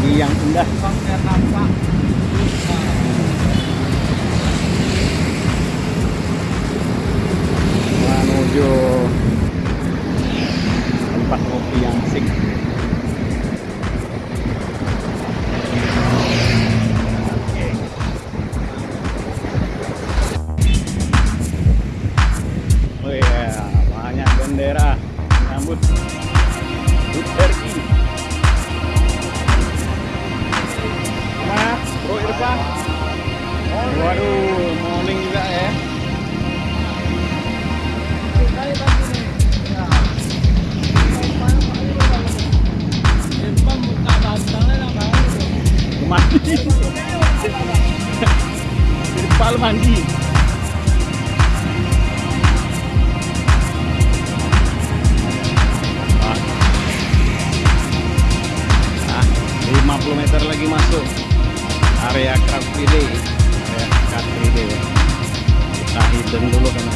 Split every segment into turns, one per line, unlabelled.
Pagi yang indah. Menuju tempat kopi yang sik. Oke. Oh iya, banyak bendera menyambut Hut Waduh, kita hidden dulu kan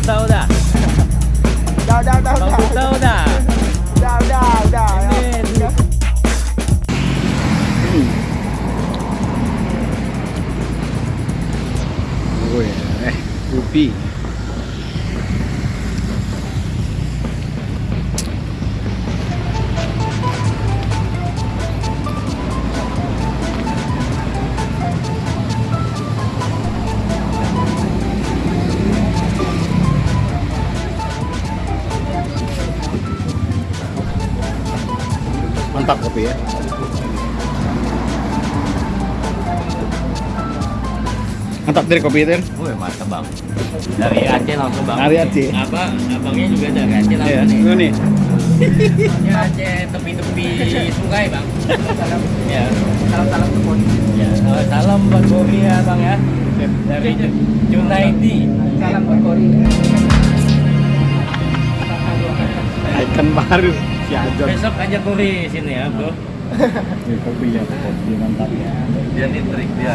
tahu dah.
Dah dah dah
dah.
Bagus
tahu dah.
Dah dah dah.
Ini.
Ui, eh, ubi. Mantap kopi ya. Mantap dari kopi itu.
Wih mantap bang. Dari Aceh langsung bang.
Dari Aceh.
Apa? Abangnya juga dari Aceh
Ya,
langsung nih.
ini nih.
Ya Aceh tepi-tepi sungai bang. Ya.
Salam-salam ke Boni.
Ya. Oh, salam buat Bobi ya bang ya. Dari Junaidi.
Salam buat Boni.
Icon baru. Si Ajon
Besok aja Kuri sini ya bro.
Ini kopi ya kopi mantap
Dia nih trik dia.